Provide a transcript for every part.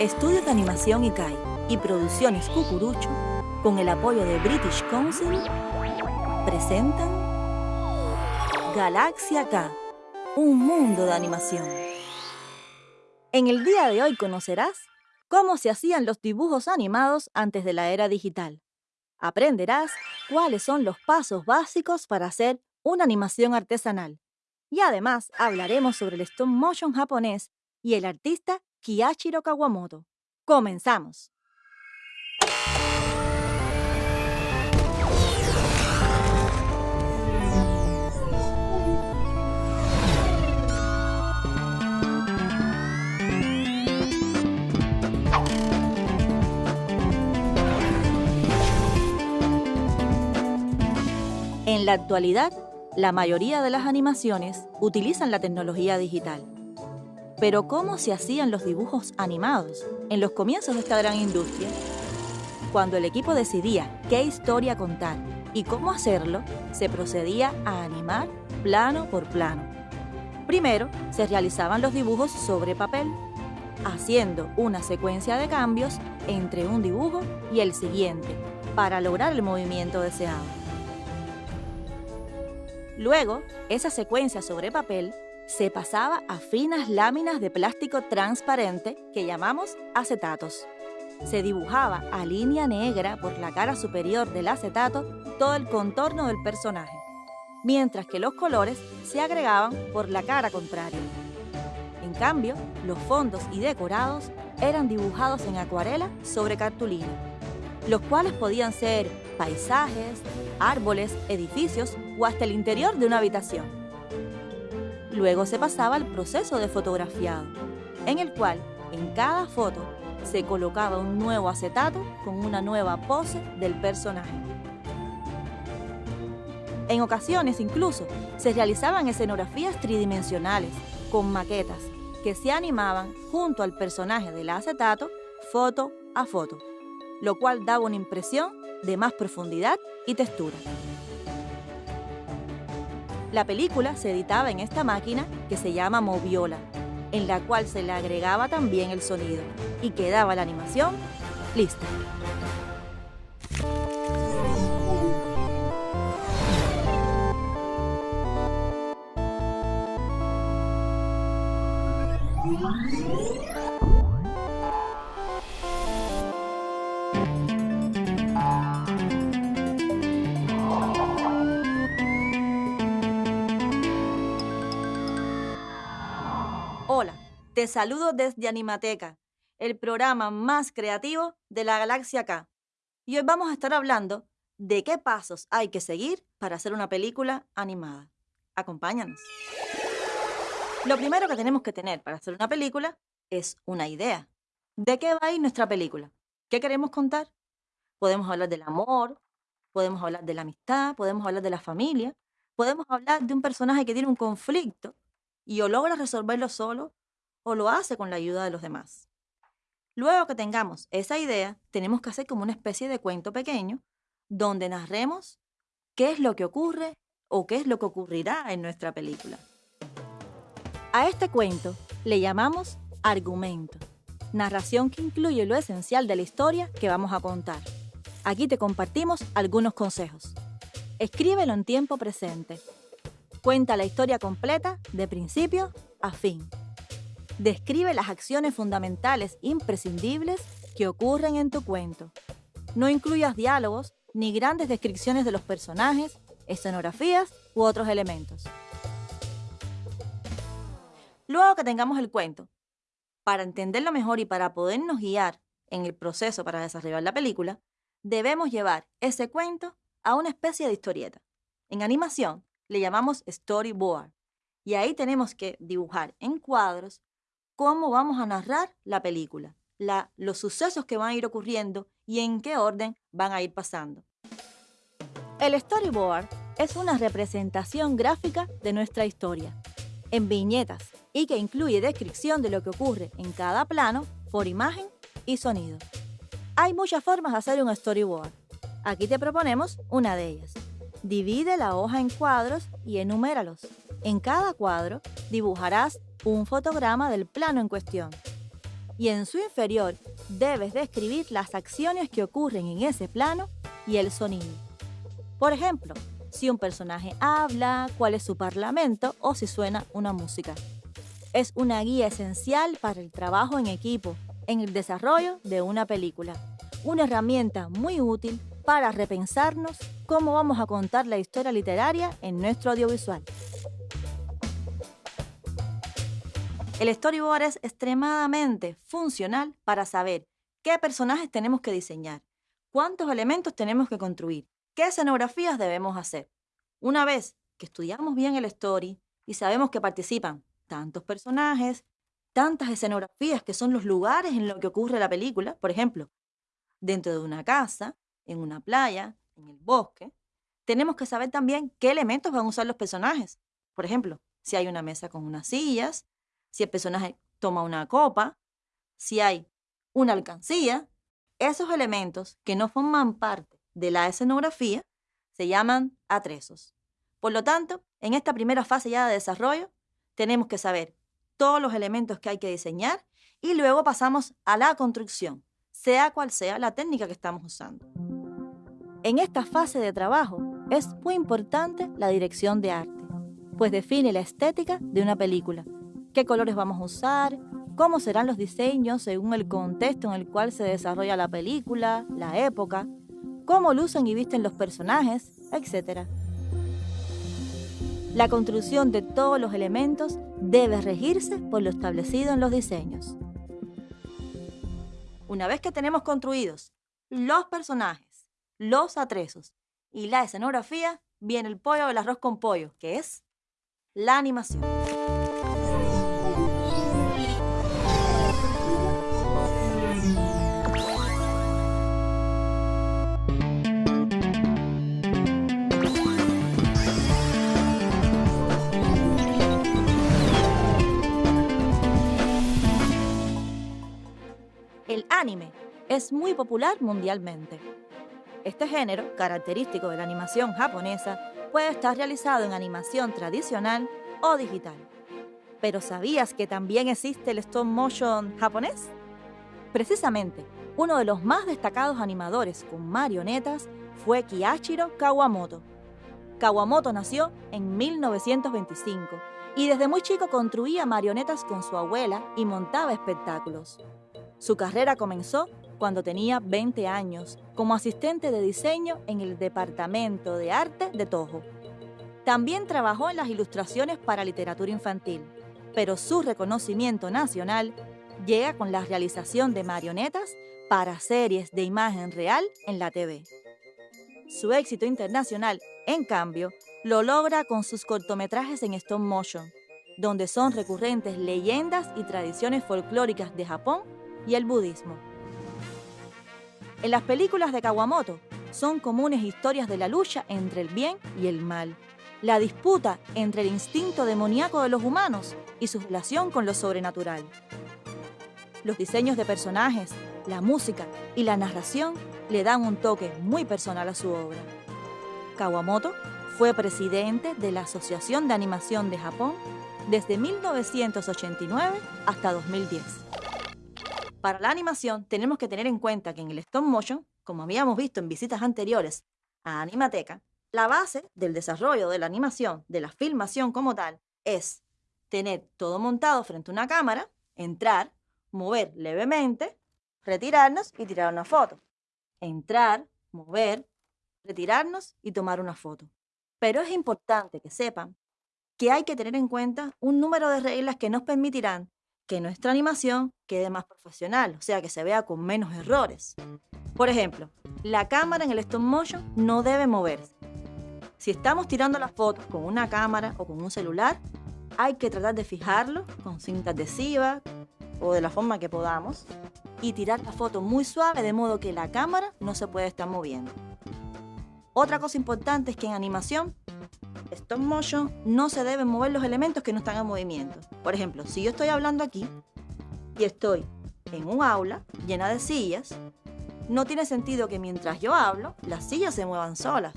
Estudios de Animación ICAI y Producciones Cucurucho, con el apoyo de British Council, presentan Galaxia K, un mundo de animación. En el día de hoy conocerás cómo se hacían los dibujos animados antes de la era digital. Aprenderás cuáles son los pasos básicos para hacer una animación artesanal. Y además hablaremos sobre el stop motion japonés y el artista Kiyachiro Kawamoto. Comenzamos. En la actualidad, la mayoría de las animaciones utilizan la tecnología digital. Pero ¿cómo se hacían los dibujos animados en los comienzos de esta gran industria? Cuando el equipo decidía qué historia contar y cómo hacerlo, se procedía a animar plano por plano. Primero, se realizaban los dibujos sobre papel, haciendo una secuencia de cambios entre un dibujo y el siguiente para lograr el movimiento deseado. Luego, esa secuencia sobre papel se pasaba a finas láminas de plástico transparente que llamamos acetatos. Se dibujaba a línea negra por la cara superior del acetato todo el contorno del personaje, mientras que los colores se agregaban por la cara contraria. En cambio, los fondos y decorados eran dibujados en acuarela sobre cartulina, los cuales podían ser paisajes, árboles, edificios o hasta el interior de una habitación. Luego se pasaba al proceso de fotografiado, en el cual en cada foto se colocaba un nuevo acetato con una nueva pose del personaje. En ocasiones incluso se realizaban escenografías tridimensionales con maquetas que se animaban junto al personaje del acetato foto a foto, lo cual daba una impresión de más profundidad y textura. La película se editaba en esta máquina que se llama Moviola, en la cual se le agregaba también el sonido y quedaba la animación lista. Te saludo desde Animateca, el programa más creativo de la galaxia K. Y hoy vamos a estar hablando de qué pasos hay que seguir para hacer una película animada. Acompáñanos. Lo primero que tenemos que tener para hacer una película es una idea. ¿De qué va a ir nuestra película? ¿Qué queremos contar? Podemos hablar del amor, podemos hablar de la amistad, podemos hablar de la familia, podemos hablar de un personaje que tiene un conflicto y o logra resolverlo solo o lo hace con la ayuda de los demás. Luego que tengamos esa idea, tenemos que hacer como una especie de cuento pequeño donde narremos qué es lo que ocurre o qué es lo que ocurrirá en nuestra película. A este cuento le llamamos argumento, narración que incluye lo esencial de la historia que vamos a contar. Aquí te compartimos algunos consejos. Escríbelo en tiempo presente. Cuenta la historia completa de principio a fin. Describe las acciones fundamentales imprescindibles que ocurren en tu cuento. No incluyas diálogos ni grandes descripciones de los personajes, escenografías u otros elementos. Luego que tengamos el cuento, para entenderlo mejor y para podernos guiar en el proceso para desarrollar la película, debemos llevar ese cuento a una especie de historieta. En animación le llamamos storyboard y ahí tenemos que dibujar en cuadros cómo vamos a narrar la película, la, los sucesos que van a ir ocurriendo y en qué orden van a ir pasando. El storyboard es una representación gráfica de nuestra historia, en viñetas, y que incluye descripción de lo que ocurre en cada plano por imagen y sonido. Hay muchas formas de hacer un storyboard. Aquí te proponemos una de ellas. Divide la hoja en cuadros y enuméralos. En cada cuadro dibujarás un fotograma del plano en cuestión. y en su inferior debes describir las acciones que ocurren en ese plano y el sonido. Por ejemplo, si un personaje habla, cuál es su parlamento o si suena una música. Es una guía esencial para el trabajo en equipo, en el desarrollo de una película. Una herramienta muy útil para repensarnos cómo vamos a contar la historia literaria en nuestro audiovisual. El storyboard es extremadamente funcional para saber qué personajes tenemos que diseñar, cuántos elementos tenemos que construir, qué escenografías debemos hacer. Una vez que estudiamos bien el story y sabemos que participan tantos personajes, tantas escenografías que son los lugares en los que ocurre la película, por ejemplo, dentro de una casa, en una playa, en el bosque, tenemos que saber también qué elementos van a usar los personajes. Por ejemplo, si hay una mesa con unas sillas, si el personaje toma una copa, si hay una alcancía, esos elementos que no forman parte de la escenografía se llaman atresos. Por lo tanto, en esta primera fase ya de desarrollo, tenemos que saber todos los elementos que hay que diseñar y luego pasamos a la construcción, sea cual sea la técnica que estamos usando. En esta fase de trabajo es muy importante la dirección de arte, pues define la estética de una película qué colores vamos a usar, cómo serán los diseños según el contexto en el cual se desarrolla la película, la época, cómo lucen y visten los personajes, etc. La construcción de todos los elementos debe regirse por lo establecido en los diseños. Una vez que tenemos construidos los personajes, los atresos y la escenografía, viene el pollo del arroz con pollo, que es la animación. El anime es muy popular mundialmente. Este género, característico de la animación japonesa, puede estar realizado en animación tradicional o digital. Pero ¿sabías que también existe el stop motion japonés? Precisamente, uno de los más destacados animadores con marionetas fue Kiyashiro Kawamoto. Kawamoto nació en 1925 y desde muy chico construía marionetas con su abuela y montaba espectáculos. Su carrera comenzó cuando tenía 20 años como asistente de diseño en el Departamento de Arte de Toho. También trabajó en las ilustraciones para literatura infantil, pero su reconocimiento nacional llega con la realización de marionetas para series de imagen real en la TV. Su éxito internacional, en cambio, lo logra con sus cortometrajes en stop motion, donde son recurrentes leyendas y tradiciones folclóricas de Japón y el budismo. En las películas de Kawamoto son comunes historias de la lucha entre el bien y el mal, la disputa entre el instinto demoníaco de los humanos y su relación con lo sobrenatural. Los diseños de personajes, la música y la narración le dan un toque muy personal a su obra. Kawamoto fue presidente de la Asociación de Animación de Japón desde 1989 hasta 2010. Para la animación tenemos que tener en cuenta que en el stop motion, como habíamos visto en visitas anteriores a Animateca, la base del desarrollo de la animación, de la filmación como tal, es tener todo montado frente a una cámara, entrar, mover levemente, retirarnos y tirar una foto. Entrar, mover, retirarnos y tomar una foto. Pero es importante que sepan que hay que tener en cuenta un número de reglas que nos permitirán que nuestra animación quede más profesional, o sea, que se vea con menos errores. Por ejemplo, la cámara en el stop motion no debe moverse. Si estamos tirando las fotos con una cámara o con un celular, hay que tratar de fijarlo con cinta adhesiva o de la forma que podamos y tirar la foto muy suave de modo que la cámara no se puede estar moviendo. Otra cosa importante es que en animación stop motion no se deben mover los elementos que no están en movimiento. Por ejemplo, si yo estoy hablando aquí y estoy en un aula llena de sillas, no tiene sentido que mientras yo hablo, las sillas se muevan solas.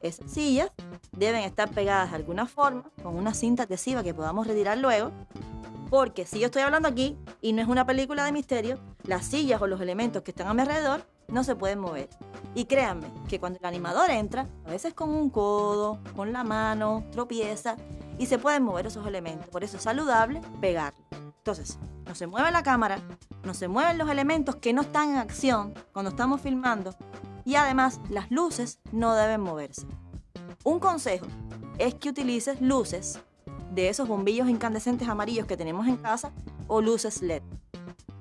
Esas sillas deben estar pegadas de alguna forma con una cinta adhesiva que podamos retirar luego Porque si yo estoy hablando aquí y no es una película de misterio, las sillas o los elementos que están a mi alrededor no se pueden mover. Y créanme que cuando el animador entra, a veces con un codo, con la mano, tropieza y se pueden mover esos elementos. Por eso es saludable pegarlo. Entonces, no se mueve la cámara, no se mueven los elementos que no están en acción cuando estamos filmando y además las luces no deben moverse. Un consejo es que utilices luces de esos bombillos incandescentes amarillos que tenemos en casa o luces LED.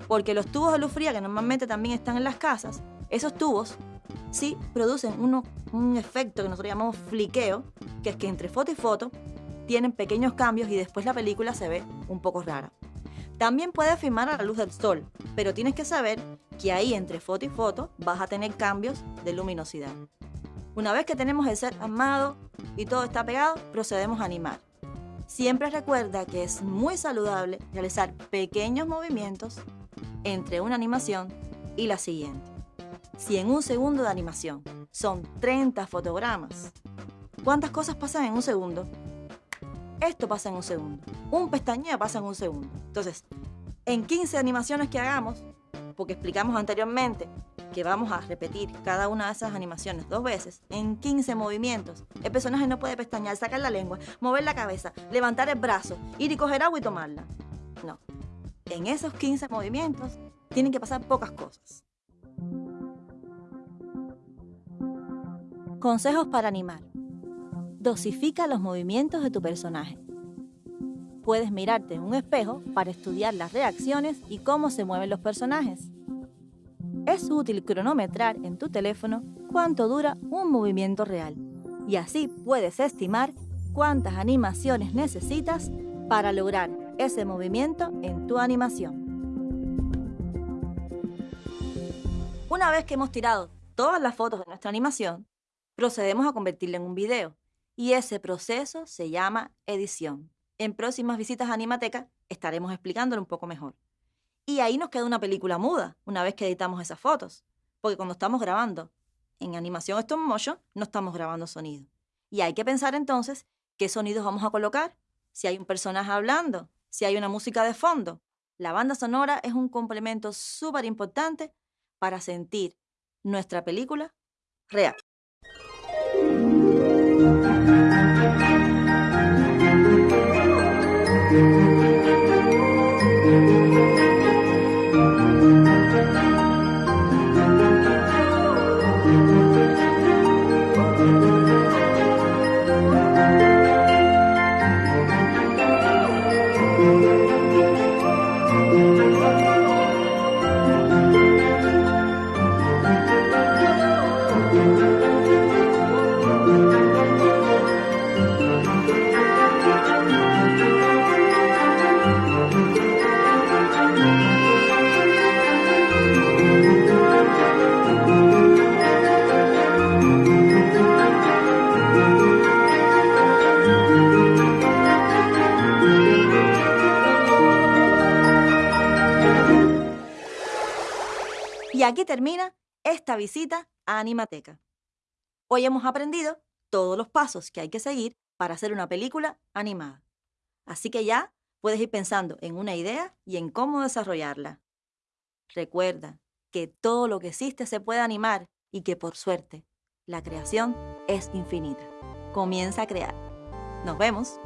Porque los tubos de luz fría que normalmente también están en las casas, esos tubos sí producen un efecto que nosotros llamamos fliqueo, que es que entre foto y foto tienen pequeños cambios y después la película se ve un poco rara. También puedes filmar a la luz del sol, pero tienes que saber que ahí entre foto y foto vas a tener cambios de luminosidad. Una vez que tenemos el set armado y todo está pegado, procedemos a animar. Siempre recuerda que es muy saludable realizar pequeños movimientos entre una animación y la siguiente. Si en un segundo de animación son 30 fotogramas, ¿cuántas cosas pasan en un segundo? Esto pasa en un segundo. Un pestañeo pasa en un segundo. Entonces, en 15 animaciones que hagamos, porque explicamos anteriormente que vamos a repetir cada una de esas animaciones dos veces, en 15 movimientos, el personaje no puede pestañear, sacar la lengua, mover la cabeza, levantar el brazo, ir y coger agua y tomarla. No. En esos 15 movimientos tienen que pasar pocas cosas. Consejos para animar. Dosifica los movimientos de tu personaje. Puedes mirarte en un espejo para estudiar las reacciones y cómo se mueven los personajes. Es útil cronometrar en tu teléfono cuánto dura un movimiento real y así puedes estimar cuántas animaciones necesitas para lograr ese movimiento en tu animación. Una vez que hemos tirado todas las fotos de nuestra animación, procedemos a convertirla en un video y ese proceso se llama edición. En próximas visitas a Animateca estaremos explicándolo un poco mejor. Y ahí nos queda una película muda, una vez que editamos esas fotos. Porque cuando estamos grabando en animación stop motion, no estamos grabando sonido. Y hay que pensar entonces qué sonidos vamos a colocar, si hay un personaje hablando, si hay una música de fondo. La banda sonora es un complemento súper importante para sentir nuestra película real. Y aquí termina esta visita a Animateca. Hoy hemos aprendido todos los pasos que hay que seguir para hacer una película animada. Así que ya puedes ir pensando en una idea y en cómo desarrollarla. Recuerda que todo lo que existe se puede animar y que por suerte la creación es infinita. Comienza a crear. Nos vemos.